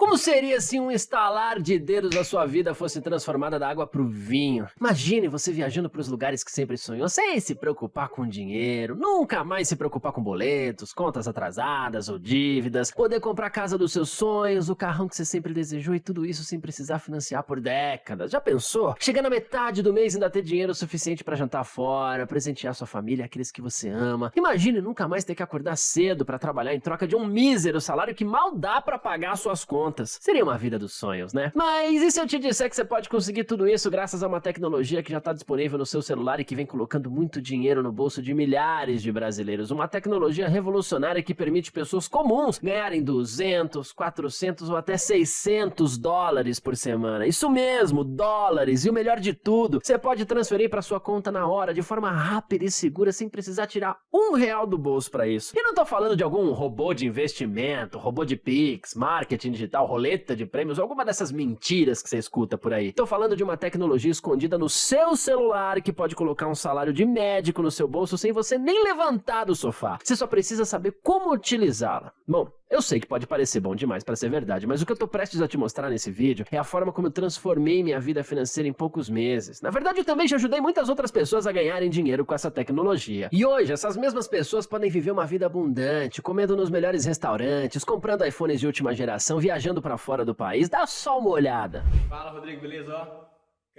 Como seria se um estalar de dedos da sua vida fosse transformada da água pro vinho? Imagine você viajando para os lugares que sempre sonhou, sem se preocupar com dinheiro, nunca mais se preocupar com boletos, contas atrasadas ou dívidas, poder comprar a casa dos seus sonhos, o carrão que você sempre desejou e tudo isso sem precisar financiar por décadas. Já pensou? Chegar na metade do mês e ainda ter dinheiro suficiente para jantar fora, presentear sua família, aqueles que você ama. Imagine nunca mais ter que acordar cedo para trabalhar em troca de um mísero salário que mal dá para pagar suas contas contas. Seria uma vida dos sonhos, né? Mas e se eu te disser que você pode conseguir tudo isso graças a uma tecnologia que já está disponível no seu celular e que vem colocando muito dinheiro no bolso de milhares de brasileiros? Uma tecnologia revolucionária que permite pessoas comuns ganharem 200, 400 ou até 600 dólares por semana. Isso mesmo, dólares. E o melhor de tudo, você pode transferir para sua conta na hora, de forma rápida e segura, sem precisar tirar um real do bolso para isso. E não tô falando de algum robô de investimento, robô de Pix, marketing digital tal roleta de prêmios, alguma dessas mentiras que você escuta por aí. Tô falando de uma tecnologia escondida no seu celular que pode colocar um salário de médico no seu bolso sem você nem levantar do sofá. Você só precisa saber como utilizá-la. Bom, eu sei que pode parecer bom demais para ser verdade, mas o que eu tô prestes a te mostrar nesse vídeo é a forma como eu transformei minha vida financeira em poucos meses. Na verdade, eu também já ajudei muitas outras pessoas a ganharem dinheiro com essa tecnologia. E hoje, essas mesmas pessoas podem viver uma vida abundante, comendo nos melhores restaurantes, comprando iPhones de última geração, viajando viajando para fora do país. Dá só uma olhada. Fala, Rodrigo, beleza? Ó,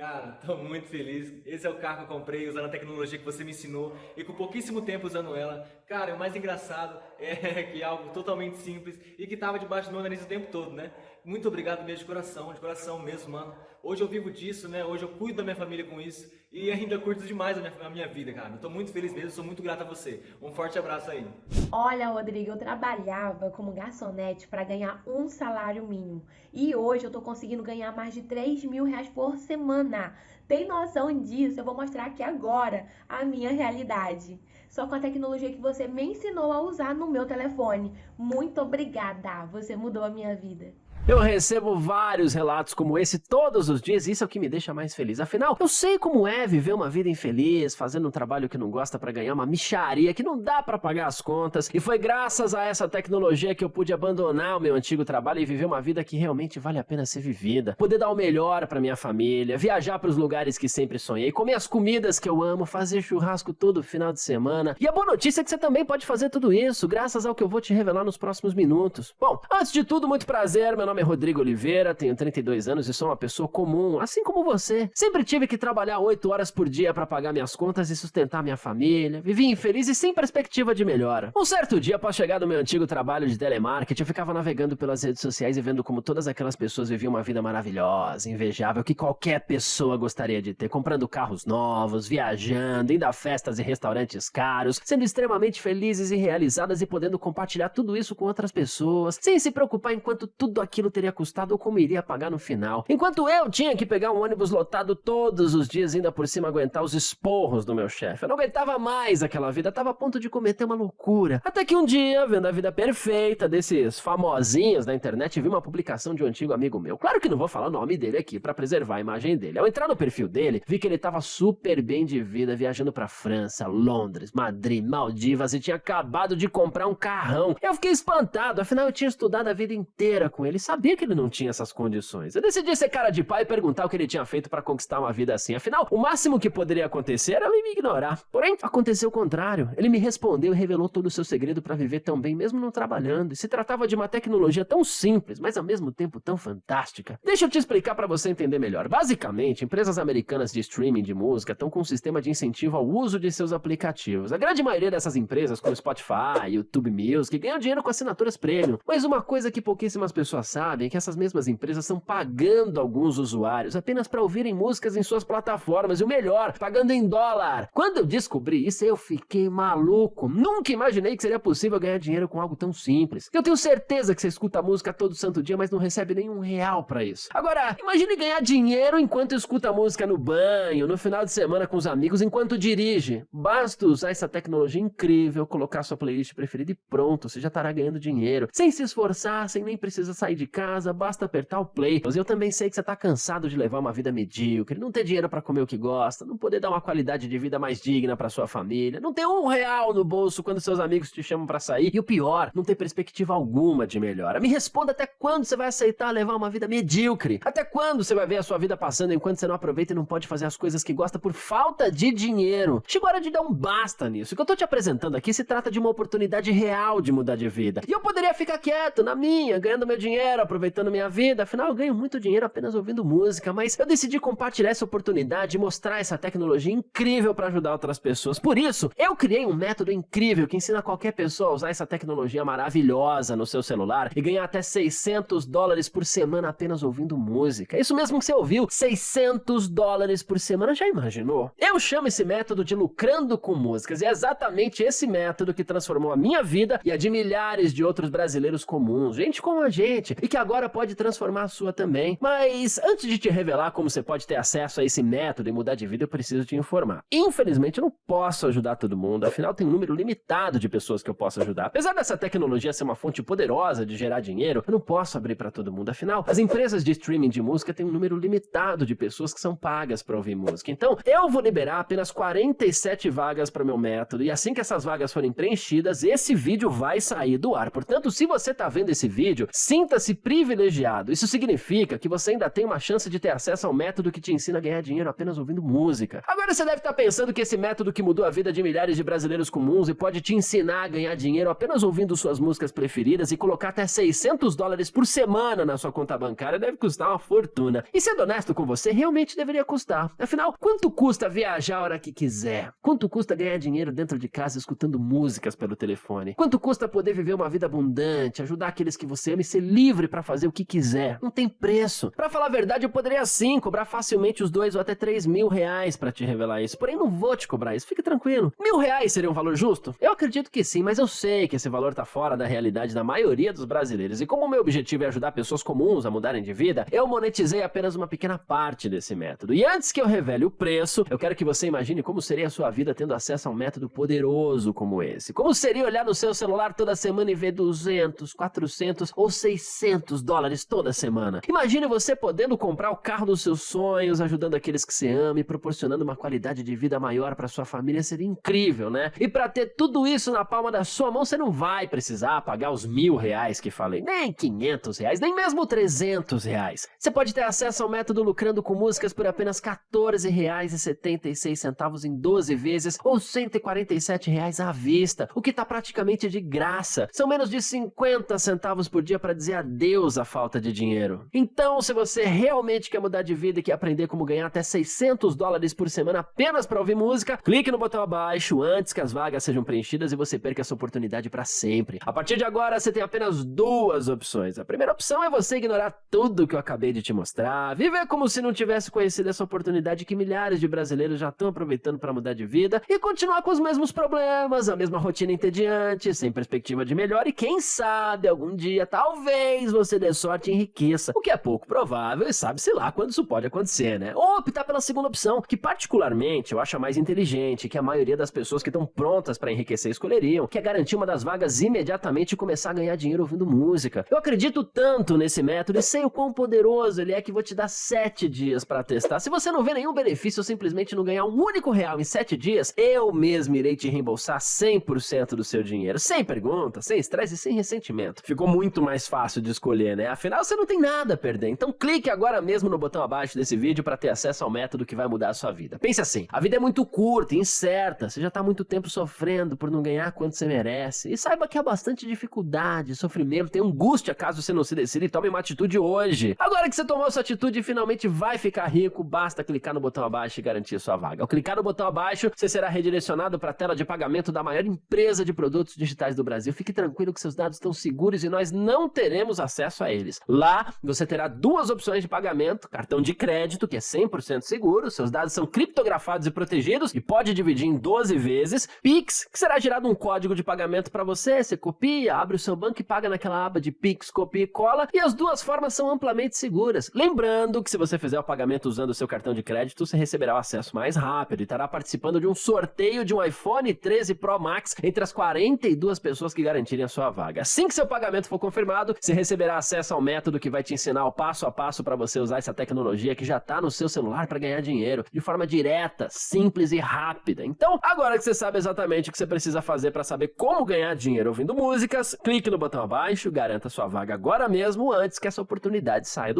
cara, tô muito feliz. Esse é o carro que eu comprei usando a tecnologia que você me ensinou e com pouquíssimo tempo usando ela. Cara, o mais engraçado é que é algo totalmente simples e que tava debaixo do meu nariz o tempo todo, né? Muito obrigado mesmo de coração, de coração mesmo, mano. Hoje eu vivo disso, né? Hoje eu cuido da minha família com isso e ainda curto demais a minha, a minha vida, cara. Eu tô muito feliz mesmo, sou muito grato a você. Um forte abraço aí. Olha, Rodrigo, eu trabalhava como garçonete para ganhar um salário mínimo e hoje eu tô conseguindo ganhar mais de 3 mil reais por semana. Tem noção disso? Eu vou mostrar aqui agora a minha realidade. Só com a tecnologia que você me ensinou a usar no meu telefone. Muito obrigada, você mudou a minha vida. Eu recebo vários relatos como esse todos os dias e isso é o que me deixa mais feliz. Afinal, eu sei como é viver uma vida infeliz, fazendo um trabalho que não gosta para ganhar uma micharia que não dá para pagar as contas. E foi graças a essa tecnologia que eu pude abandonar o meu antigo trabalho e viver uma vida que realmente vale a pena ser vivida. Poder dar o melhor para minha família, viajar para os lugares que sempre sonhei, comer as comidas que eu amo, fazer churrasco todo final de semana. E a boa notícia é que você também pode fazer tudo isso, graças ao que eu vou te revelar nos próximos minutos. Bom, antes de tudo, muito prazer, meu nome é Rodrigo Oliveira, tenho 32 anos e sou uma pessoa comum, assim como você. Sempre tive que trabalhar 8 horas por dia para pagar minhas contas e sustentar minha família. Vivi infeliz e sem perspectiva de melhora. Um certo dia, após chegar do meu antigo trabalho de telemarketing, eu ficava navegando pelas redes sociais e vendo como todas aquelas pessoas viviam uma vida maravilhosa, invejável, que qualquer pessoa gostaria de ter, comprando carros novos, viajando, indo a festas e restaurantes caros, sendo extremamente felizes e realizadas e podendo compartilhar tudo isso com outras pessoas, sem se preocupar enquanto tudo aquilo aquilo teria custado ou como iria pagar no final. Enquanto eu tinha que pegar um ônibus lotado todos os dias, ainda por cima aguentar os esporros do meu chefe. Eu não aguentava mais aquela vida, estava a ponto de cometer uma loucura. Até que um dia, vendo a vida perfeita desses famosinhos da internet, vi uma publicação de um antigo amigo meu. Claro que não vou falar o nome dele aqui para preservar a imagem dele. Ao entrar no perfil dele, vi que ele estava super bem de vida, viajando para França, Londres, Madrid, Maldivas e tinha acabado de comprar um carrão. Eu fiquei espantado, afinal eu tinha estudado a vida inteira com ele, sabia que ele não tinha essas condições. Eu decidi ser cara de pai e perguntar o que ele tinha feito para conquistar uma vida assim. Afinal, o máximo que poderia acontecer era ele me ignorar. Porém, aconteceu o contrário. Ele me respondeu e revelou todo o seu segredo para viver tão bem, mesmo não trabalhando. E se tratava de uma tecnologia tão simples, mas ao mesmo tempo tão fantástica. Deixa eu te explicar para você entender melhor. Basicamente, empresas americanas de streaming de música estão com um sistema de incentivo ao uso de seus aplicativos. A grande maioria dessas empresas, como Spotify, YouTube Music, ganham dinheiro com assinaturas premium. Mas uma coisa que pouquíssimas pessoas sabem sabem que essas mesmas empresas estão pagando alguns usuários apenas para ouvirem músicas em suas plataformas e o melhor, pagando em dólar. Quando eu descobri isso, eu fiquei maluco. Nunca imaginei que seria possível ganhar dinheiro com algo tão simples. Eu tenho certeza que você escuta música todo santo dia, mas não recebe nenhum real para isso. Agora, imagine ganhar dinheiro enquanto escuta música no banho, no final de semana com os amigos, enquanto dirige. Basta usar essa tecnologia incrível, colocar sua playlist preferida e pronto, você já estará ganhando dinheiro, sem se esforçar, sem nem precisar sair de casa, basta apertar o play. Mas eu também sei que você tá cansado de levar uma vida medíocre, não ter dinheiro para comer o que gosta, não poder dar uma qualidade de vida mais digna para sua família, não ter um real no bolso quando seus amigos te chamam para sair e o pior, não ter perspectiva alguma de melhora. Me responda até quando você vai aceitar levar uma vida medíocre? Até quando você vai ver a sua vida passando enquanto você não aproveita e não pode fazer as coisas que gosta por falta de dinheiro? Chegou a hora de dar um basta nisso. O que eu tô te apresentando aqui se trata de uma oportunidade real de mudar de vida. E eu poderia ficar quieto na minha, ganhando meu dinheiro, aproveitando minha vida. Afinal, eu ganho muito dinheiro apenas ouvindo música, mas eu decidi compartilhar essa oportunidade e mostrar essa tecnologia incrível para ajudar outras pessoas. Por isso, eu criei um método incrível que ensina qualquer pessoa a usar essa tecnologia maravilhosa no seu celular e ganhar até 600 dólares por semana apenas ouvindo música. Isso mesmo que você ouviu, 600 dólares por semana, já imaginou? Eu chamo esse método de lucrando com músicas e é exatamente esse método que transformou a minha vida e a de milhares de outros brasileiros comuns, gente como a gente, e que agora pode transformar a sua também. Mas antes de te revelar como você pode ter acesso a esse método e mudar de vida, eu preciso te informar. Infelizmente, eu não posso ajudar todo mundo, afinal tem um número limitado de pessoas que eu posso ajudar. Apesar dessa tecnologia ser uma fonte poderosa de gerar dinheiro, eu não posso abrir para todo mundo. Afinal, as empresas de streaming de música têm um número limitado de pessoas que são pagas para ouvir música. Então, eu vou liberar apenas 47 vagas para meu método, e assim que essas vagas forem preenchidas, esse vídeo vai sair do ar. Portanto, se você está vendo esse vídeo, sinta-se privilegiado. Isso significa que você ainda tem uma chance de ter acesso ao método que te ensina a ganhar dinheiro apenas ouvindo música. Agora você deve estar tá pensando que esse método que mudou a vida de milhares de brasileiros comuns e pode te ensinar a ganhar dinheiro apenas ouvindo suas músicas preferidas e colocar até 600 dólares por semana na sua conta bancária deve custar uma fortuna. E sendo honesto com você, realmente deveria custar. Afinal, quanto custa viajar a hora que quiser? Quanto custa ganhar dinheiro dentro de casa escutando músicas pelo telefone? Quanto custa poder viver uma vida abundante, ajudar aqueles que você ama e ser livre para fazer o que quiser? Não tem preço. Para falar a verdade, eu poderia sim cobrar facilmente os dois ou até três mil reais para te revelar isso. Porém, não vou te cobrar isso. Fique tranquilo. Mil reais seria um valor justo? Eu acredito que sim, mas eu sei que esse valor tá fora da realidade da maioria dos brasileiros. E como o meu objetivo é ajudar pessoas comuns a mudarem de vida, eu monetizei apenas uma pequena parte desse método. E antes que eu revele o preço, eu quero que você imagine como seria a sua vida tendo acesso a um método poderoso como esse. Como seria olhar no seu celular toda semana e ver 200, 400 ou 600 dólares toda semana. Imagine você podendo comprar o carro dos seus sonhos, ajudando aqueles que você ama e proporcionando uma qualidade de vida maior para sua família. Seria incrível, né? E para ter tudo isso na palma da sua mão, você não vai precisar pagar os mil reais que falei, nem 500 reais, nem mesmo 300 reais. Você pode ter acesso ao método lucrando com músicas por apenas 14 reais e 76 centavos em 12 vezes ou 147 reais à vista, o que tá praticamente de graça. São menos de 50 centavos por dia para dizer adeus à falta de dinheiro. Então, se você realmente quer mudar de vida e quer aprender como ganhar até 600 dólares por semana apenas para ouvir música, clique no botão abaixo antes que as vagas sejam preenchidas e você perca essa oportunidade para sempre. A partir de agora, você tem apenas duas opções. A primeira opção é você ignorar tudo que eu acabei de te mostrar, viver como se não tivesse conhecido essa oportunidade que milhares de brasileiros já estão aproveitando para mudar de vida e continuar com os mesmos problemas, a mesma rotina entediante, sem perspectiva de melhor e quem sabe algum dia, talvez você dê sorte e enriqueça, o que é pouco provável e sabe-se lá quando isso pode acontecer, né? Ou optar pela segunda opção, que particularmente eu acho a mais inteligente, que a maioria das pessoas que estão prontas para enriquecer escolheriam, que é garantir uma das vagas imediatamente e começar a ganhar dinheiro ouvindo música. Eu acredito tanto nesse método e sei o quão poderoso ele é que vou te dar sete dias para testar. Se você não vê nenhum benefício ou simplesmente não ganhar um único real em sete dias, eu mesmo irei te reembolsar 100% do seu dinheiro, sem pergunta, sem estresse e sem ressentimento. Ficou muito mais fácil de escolher, né? Afinal, você não tem nada a perder. Então clique agora mesmo no botão abaixo desse vídeo para ter acesso ao método que vai mudar a sua vida. Pense assim, a vida é muito curta e incerta, você já está muito tempo sofrendo por não ganhar quanto você merece. E saiba que há bastante dificuldade, sofrimento, tem angústia caso você não se decida e tome uma atitude hoje. Agora que você tomou sua atitude e finalmente vai ficar rico, basta clicar no botão abaixo e garantir sua vaga. Ao clicar no botão abaixo, você será redirecionado para a tela de pagamento da maior empresa de produtos digitais do Brasil. Fique tranquilo que seus dados estão seguros e nós não teremos acesso a eles. Lá, você terá duas opções de pagamento, cartão de crédito, que é 100% seguro, seus dados são criptografados e protegidos e pode dividir em 12 vezes, Pix, que será gerado um código de pagamento para você, você copia, abre o seu banco e paga naquela aba de Pix, copia e cola, e as duas formas são amplamente seguras. Lembrando que se você fizer o pagamento usando o seu cartão de crédito, você receberá o acesso mais rápido e estará participando de um sorteio de um iPhone 13 Pro Max entre as 42 pessoas que garantirem a sua vaga. Assim que seu pagamento for confirmado, você receberá receberá acesso ao método que vai te ensinar o passo a passo para você usar essa tecnologia que já está no seu celular para ganhar dinheiro de forma direta, simples e rápida. Então, agora que você sabe exatamente o que você precisa fazer para saber como ganhar dinheiro ouvindo músicas, clique no botão abaixo, garanta sua vaga agora mesmo antes que essa oportunidade saia do ar.